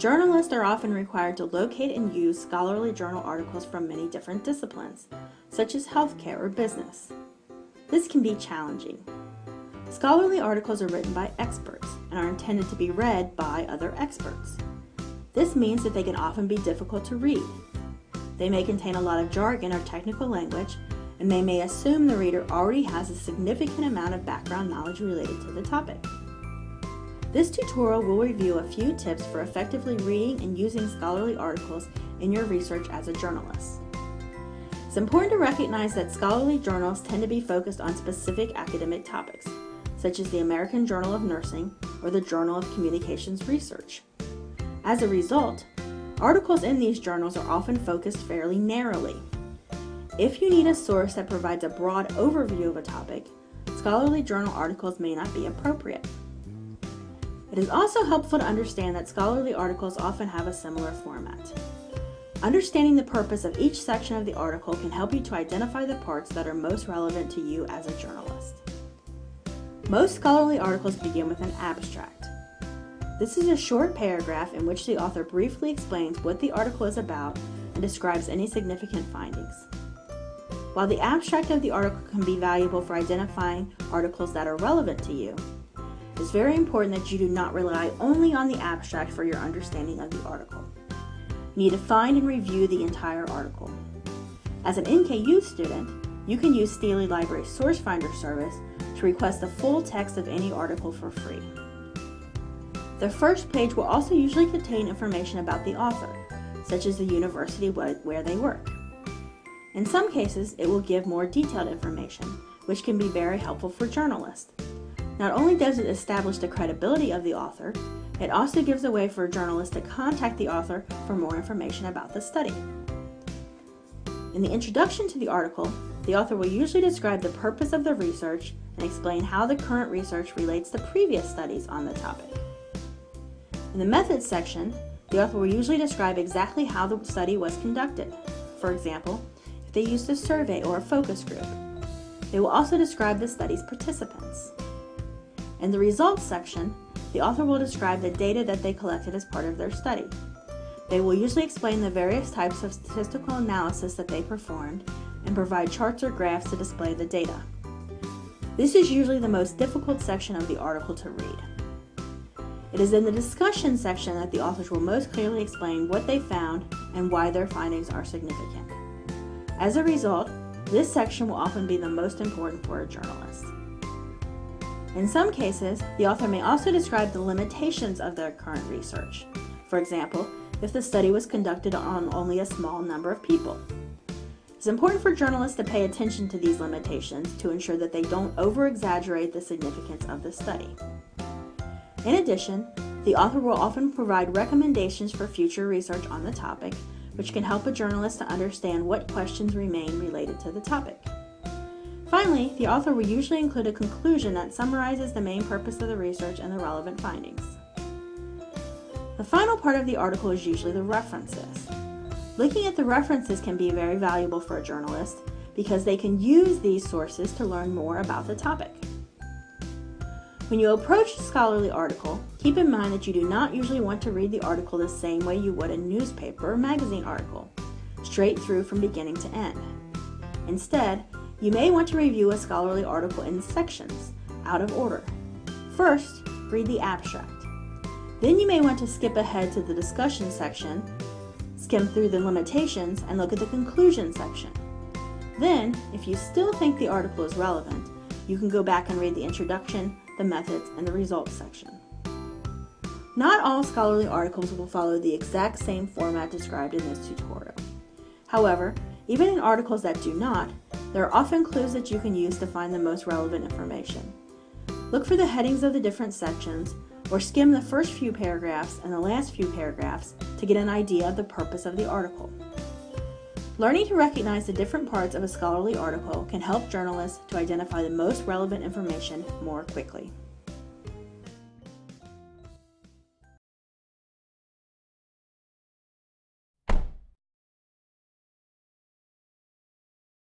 Journalists are often required to locate and use scholarly journal articles from many different disciplines, such as healthcare or business. This can be challenging. Scholarly articles are written by experts and are intended to be read by other experts. This means that they can often be difficult to read. They may contain a lot of jargon or technical language, and they may assume the reader already has a significant amount of background knowledge related to the topic. This tutorial will review a few tips for effectively reading and using scholarly articles in your research as a journalist. It's important to recognize that scholarly journals tend to be focused on specific academic topics, such as the American Journal of Nursing or the Journal of Communications Research. As a result, articles in these journals are often focused fairly narrowly. If you need a source that provides a broad overview of a topic, scholarly journal articles may not be appropriate. It is also helpful to understand that scholarly articles often have a similar format. Understanding the purpose of each section of the article can help you to identify the parts that are most relevant to you as a journalist. Most scholarly articles begin with an abstract. This is a short paragraph in which the author briefly explains what the article is about and describes any significant findings. While the abstract of the article can be valuable for identifying articles that are relevant to you, it's very important that you do not rely only on the abstract for your understanding of the article. You need to find and review the entire article. As an NKU student, you can use Steely Library Source Finder service to request the full text of any article for free. The first page will also usually contain information about the author, such as the university where they work. In some cases, it will give more detailed information, which can be very helpful for journalists. Not only does it establish the credibility of the author, it also gives a way for journalists to contact the author for more information about the study. In the introduction to the article, the author will usually describe the purpose of the research and explain how the current research relates to previous studies on the topic. In the methods section, the author will usually describe exactly how the study was conducted. For example, if they used a survey or a focus group. They will also describe the study's participants. In the results section, the author will describe the data that they collected as part of their study. They will usually explain the various types of statistical analysis that they performed and provide charts or graphs to display the data. This is usually the most difficult section of the article to read. It is in the discussion section that the authors will most clearly explain what they found and why their findings are significant. As a result, this section will often be the most important for a journalist. In some cases, the author may also describe the limitations of their current research. For example, if the study was conducted on only a small number of people. It's important for journalists to pay attention to these limitations to ensure that they don't over-exaggerate the significance of the study. In addition, the author will often provide recommendations for future research on the topic, which can help a journalist to understand what questions remain related to the topic. Finally, the author will usually include a conclusion that summarizes the main purpose of the research and the relevant findings. The final part of the article is usually the references. Looking at the references can be very valuable for a journalist because they can use these sources to learn more about the topic. When you approach a scholarly article, keep in mind that you do not usually want to read the article the same way you would a newspaper or magazine article, straight through from beginning to end. Instead, you may want to review a scholarly article in sections, out of order. First, read the abstract. Then you may want to skip ahead to the discussion section, skim through the limitations, and look at the conclusion section. Then, if you still think the article is relevant, you can go back and read the introduction, the methods, and the results section. Not all scholarly articles will follow the exact same format described in this tutorial. However, even in articles that do not, there are often clues that you can use to find the most relevant information. Look for the headings of the different sections, or skim the first few paragraphs and the last few paragraphs to get an idea of the purpose of the article. Learning to recognize the different parts of a scholarly article can help journalists to identify the most relevant information more quickly.